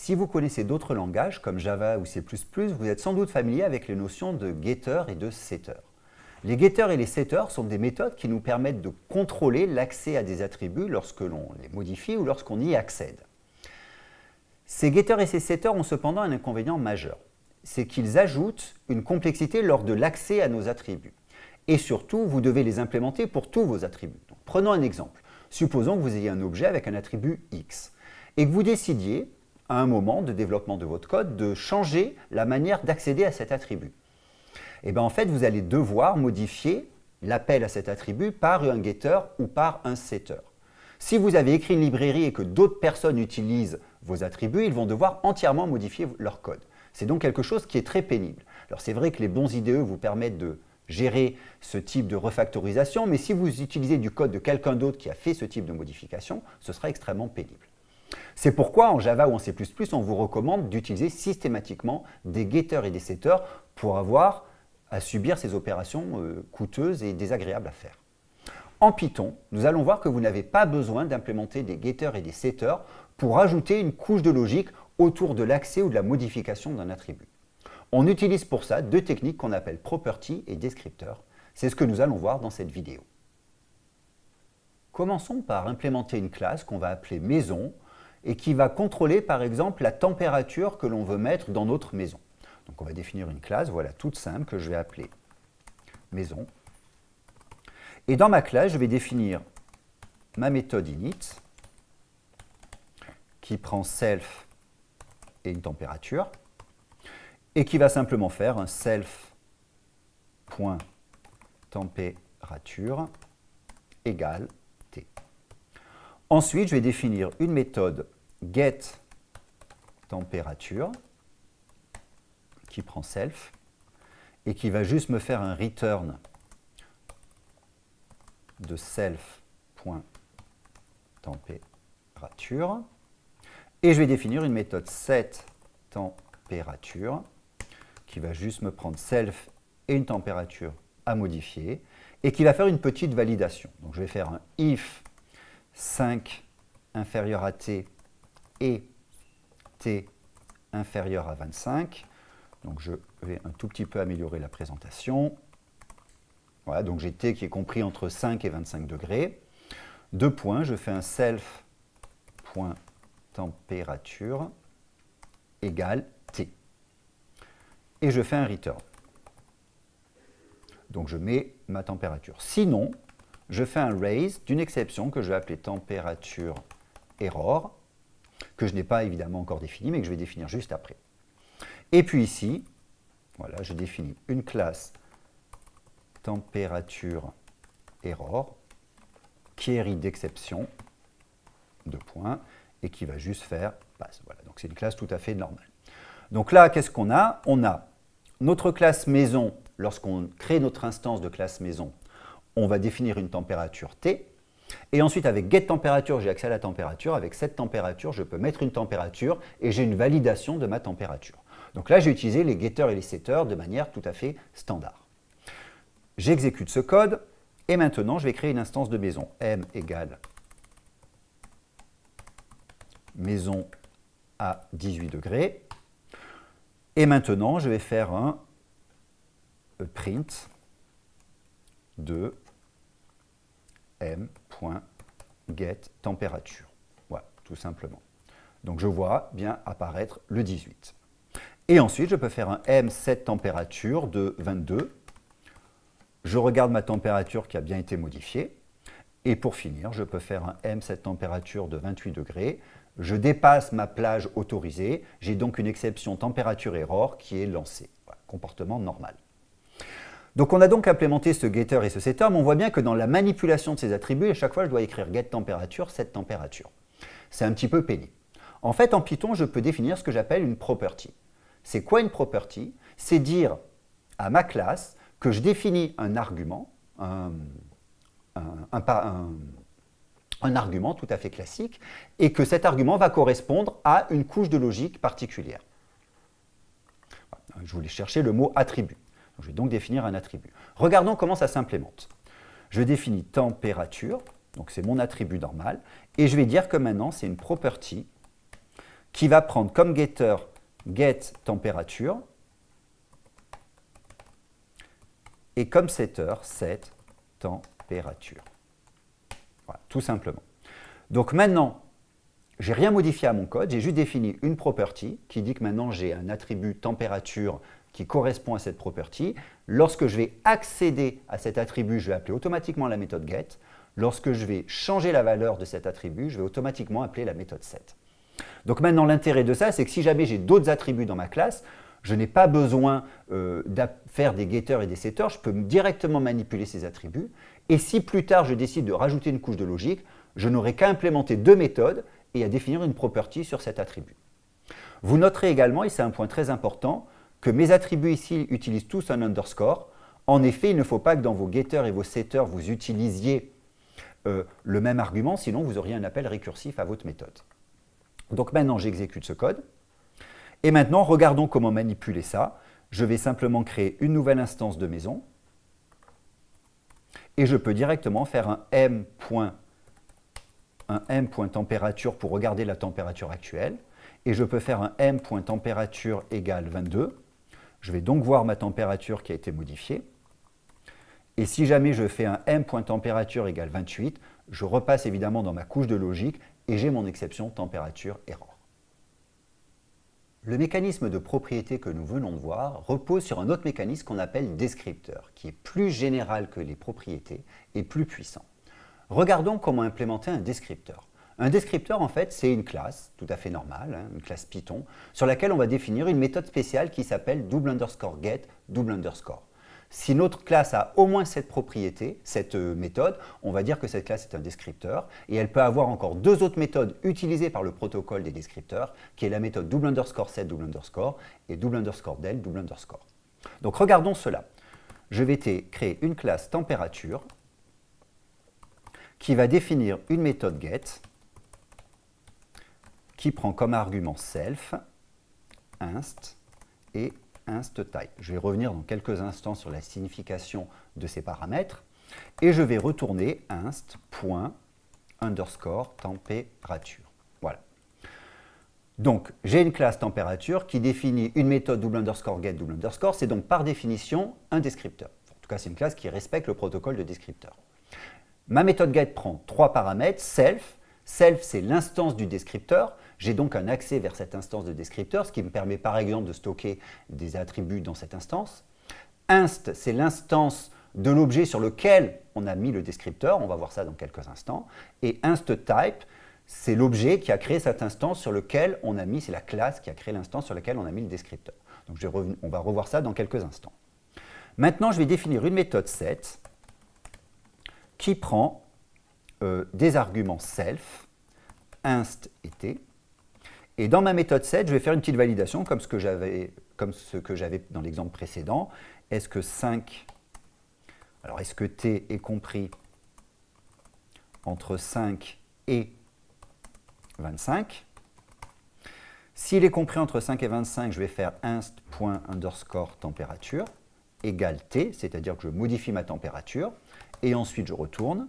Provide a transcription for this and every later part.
Si vous connaissez d'autres langages comme Java ou C++, vous êtes sans doute familier avec les notions de getter et de setter. Les getters et les setters sont des méthodes qui nous permettent de contrôler l'accès à des attributs lorsque l'on les modifie ou lorsqu'on y accède. Ces getters et ces setters ont cependant un inconvénient majeur, c'est qu'ils ajoutent une complexité lors de l'accès à nos attributs. Et surtout, vous devez les implémenter pour tous vos attributs. prenons un exemple. Supposons que vous ayez un objet avec un attribut X et que vous décidiez, à un moment de développement de votre code, de changer la manière d'accéder à cet attribut. Et eh bien en fait, vous allez devoir modifier l'appel à cet attribut par un getter ou par un setter. Si vous avez écrit une librairie et que d'autres personnes utilisent vos attributs, ils vont devoir entièrement modifier leur code. C'est donc quelque chose qui est très pénible. Alors c'est vrai que les bons IDE vous permettent de gérer ce type de refactorisation, mais si vous utilisez du code de quelqu'un d'autre qui a fait ce type de modification, ce sera extrêmement pénible. C'est pourquoi en Java ou en C++, on vous recommande d'utiliser systématiquement des getters et des setters pour avoir à subir ces opérations euh, coûteuses et désagréables à faire. En Python, nous allons voir que vous n'avez pas besoin d'implémenter des getters et des setters pour ajouter une couche de logique autour de l'accès ou de la modification d'un attribut. On utilise pour ça deux techniques qu'on appelle property et descriptor. C'est ce que nous allons voir dans cette vidéo. Commençons par implémenter une classe qu'on va appeler maison et qui va contrôler par exemple la température que l'on veut mettre dans notre maison. Donc on va définir une classe, voilà, toute simple, que je vais appeler maison. Et dans ma classe, je vais définir ma méthode init qui prend self et une température et qui va simplement faire un self.température égale. Ensuite, je vais définir une méthode getTempérature qui prend self et qui va juste me faire un return de self.température. Et je vais définir une méthode setTempérature qui va juste me prendre self et une température à modifier et qui va faire une petite validation. Donc je vais faire un if 5 inférieur à t et t inférieur à 25 donc je vais un tout petit peu améliorer la présentation. Voilà, donc j'ai T qui est compris entre 5 et 25 degrés. Deux points, je fais un self.température égale T. Et je fais un return. Donc je mets ma température. Sinon, je fais un raise d'une exception que je vais appeler température error, que je n'ai pas évidemment encore défini, mais que je vais définir juste après. Et puis ici, voilà, je définis une classe température error qui est d'exception, de points, et qui va juste faire passe. Voilà, donc c'est une classe tout à fait normale. Donc là, qu'est-ce qu'on a? On a notre classe maison, lorsqu'on crée notre instance de classe maison, on va définir une température T, et ensuite, avec getTempérature, j'ai accès à la température. Avec cette température, je peux mettre une température et j'ai une validation de ma température. Donc là, j'ai utilisé les getters et les setters de manière tout à fait standard. J'exécute ce code et maintenant, je vais créer une instance de maison. m égale maison à 18 degrés. Et maintenant, je vais faire un print de m.getTempérature. Voilà, tout simplement. Donc je vois bien apparaître le 18. Et ensuite, je peux faire un m set température de 22. Je regarde ma température qui a bien été modifiée. Et pour finir, je peux faire un m set température de 28 degrés. Je dépasse ma plage autorisée. J'ai donc une exception température error qui est lancée. comportement normal. Donc on a donc implémenté ce getter et ce setter, mais on voit bien que dans la manipulation de ces attributs, à chaque fois je dois écrire get température, set température. C'est un petit peu pénible. En fait, en Python, je peux définir ce que j'appelle une property. C'est quoi une property? C'est dire à ma classe que je définis un argument, un, argument tout à fait classique, et que cet argument va correspondre à une couche de logique particulière. Je voulais chercher le mot attribut. Je vais donc définir un attribut. Regardons comment ça s'implémente. Je définis température, donc c'est mon attribut normal, et je vais dire que maintenant c'est une property qui va prendre comme getter get température et comme setter set température. Voilà, tout simplement. Donc maintenant, j'ai rien modifié à mon code, j'ai juste défini une property qui dit que maintenant j'ai un attribut température qui correspond à cette property. Lorsque je vais accéder à cet attribut, je vais appeler automatiquement la méthode get. Lorsque je vais changer la valeur de cet attribut, je vais automatiquement appeler la méthode set. Donc maintenant, l'intérêt de ça, c'est que si jamais j'ai d'autres attributs dans ma classe, je n'ai pas besoin euh, faire des getters et des setters, je peux directement manipuler ces attributs. Et si plus tard, je décide de rajouter une couche de logique, je n'aurai qu'à implémenter deux méthodes et à définir une property sur cet attribut. Vous noterez également, et c'est un point très important, que mes attributs ici utilisent tous un underscore. En effet, il ne faut pas que dans vos getters et vos setters, vous utilisiez euh, le même argument, sinon vous auriez un appel récursif à votre méthode. Donc maintenant, j'exécute ce code. Et maintenant, regardons comment manipuler ça. Je vais simplement créer une nouvelle instance de maison. Et je peux directement faire un m un m.température pour regarder la température actuelle. Et je peux faire un m.température égale 22. Je vais donc voir ma température qui a été modifiée. Et si jamais je fais un m.température égale 28, je repasse évidemment dans ma couche de logique et j'ai mon exception température error. Le mécanisme de propriété que nous venons de voir repose sur un autre mécanisme qu'on appelle descripteur, qui est plus général que les propriétés et plus puissant. Regardons comment implémenter un descripteur. Un descripteur, en fait, c'est une classe tout à fait normale, hein, une classe Python, sur laquelle on va définir une méthode spéciale qui s'appelle double underscore get double underscore. Si notre classe a au moins cette propriété, cette euh, méthode, on va dire que cette classe est un descripteur et elle peut avoir encore deux autres méthodes utilisées par le protocole des descripteurs qui est la méthode double underscore set double underscore et double underscore del double underscore. Donc regardons cela. Je vais créer une classe température qui va définir une méthode get qui prend comme argument self, inst et instType. Je vais revenir dans quelques instants sur la signification de ces paramètres et je vais retourner inst.underscore. Voilà. Donc, j'ai une classe température qui définit une méthode double underscore get double underscore. C'est donc par définition un descripteur. En tout cas, c'est une classe qui respecte le protocole de descripteur. Ma méthode get prend trois paramètres, self. Self, c'est l'instance du descripteur. J'ai donc un accès vers cette instance de descripteur, ce qui me permet par exemple de stocker des attributs dans cette instance. Inst, c'est l'instance de l'objet sur lequel on a mis le descripteur, on va voir ça dans quelques instants. Et instType, c'est l'objet qui a créé cette instance sur lequel on a mis, c'est la classe qui a créé l'instance sur laquelle on a mis le descripteur. Donc on va revoir ça dans quelques instants. Maintenant, je vais définir une méthode set qui prend euh, des arguments self, inst et t, et dans ma méthode set, je vais faire une petite validation comme ce que j'avais dans l'exemple précédent. Est-ce que 5, alors est-ce que t est compris entre 5 et 25 S'il est compris entre 5 et 25, je vais faire inst.underscore température égale t, c'est-à-dire que je modifie ma température, et ensuite je retourne.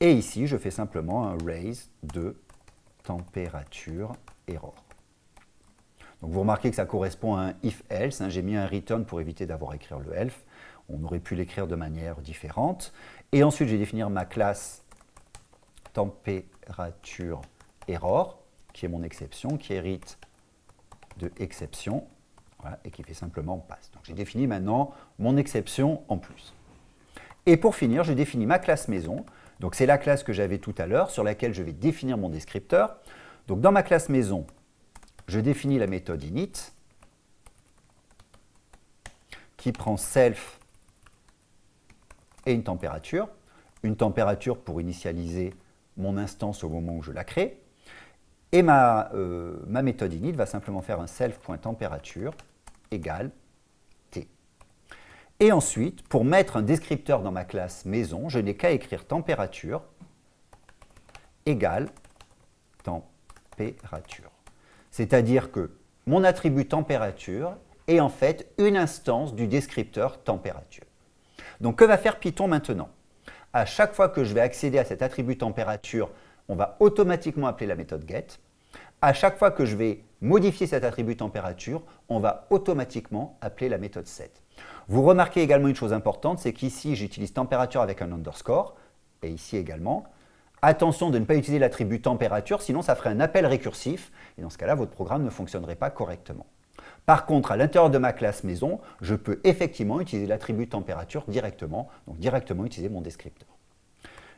Et ici, je fais simplement un raise de température error. Donc vous remarquez que ça correspond à un if-else. Hein. J'ai mis un return pour éviter d'avoir à écrire le elf. On aurait pu l'écrire de manière différente. Et ensuite, je vais définir ma classe température error, qui est mon exception, qui hérite de exception, et qui fait simplement passe. Donc j'ai défini maintenant mon exception en plus. Et pour finir, j'ai défini ma classe maison, donc c'est la classe que j'avais tout à l'heure sur laquelle je vais définir mon descripteur. Donc dans ma classe maison, je définis la méthode init qui prend self et une température. Une température pour initialiser mon instance au moment où je la crée. Et ma, euh, ma méthode init va simplement faire un self.température égale et ensuite, pour mettre un descripteur dans ma classe maison, je n'ai qu'à écrire température égale température. C'est-à-dire que mon attribut température est en fait une instance du descripteur température. Donc que va faire Python maintenant? À chaque fois que je vais accéder à cet attribut température, on va automatiquement appeler la méthode get. À chaque fois que je vais modifier cet attribut température, on va automatiquement appeler la méthode set. Vous remarquez également une chose importante, c'est qu'ici j'utilise température avec un underscore, et ici également. Attention de ne pas utiliser l'attribut température, sinon ça ferait un appel récursif, et dans ce cas-là, votre programme ne fonctionnerait pas correctement. Par contre, à l'intérieur de ma classe maison, je peux effectivement utiliser l'attribut température directement, donc directement utiliser mon descripteur.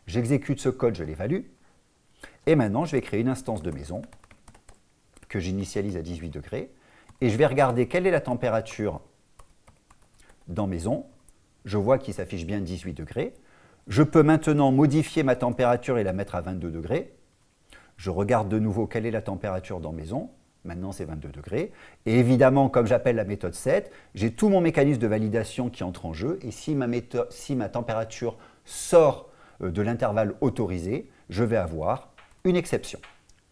J'exécute ce code, je l'évalue, et maintenant je vais créer une instance de maison que j'initialise à 18 degrés, et je vais regarder quelle est la température dans maison. Je vois qu'il s'affiche bien 18 degrés. Je peux maintenant modifier ma température et la mettre à 22 degrés. Je regarde de nouveau quelle est la température dans maison. Maintenant, c'est 22 degrés. Et évidemment, comme j'appelle la méthode set, j'ai tout mon mécanisme de validation qui entre en jeu. Et si ma, si ma température sort euh, de l'intervalle autorisé, je vais avoir une exception.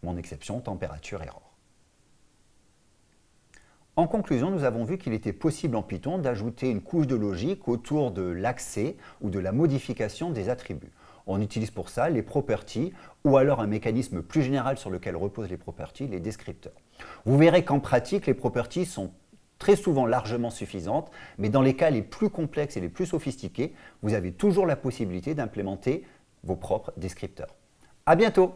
Mon exception température-erreur. En conclusion, nous avons vu qu'il était possible en Python d'ajouter une couche de logique autour de l'accès ou de la modification des attributs. On utilise pour ça les properties ou alors un mécanisme plus général sur lequel reposent les properties, les descripteurs. Vous verrez qu'en pratique, les properties sont très souvent largement suffisantes, mais dans les cas les plus complexes et les plus sophistiqués, vous avez toujours la possibilité d'implémenter vos propres descripteurs. À bientôt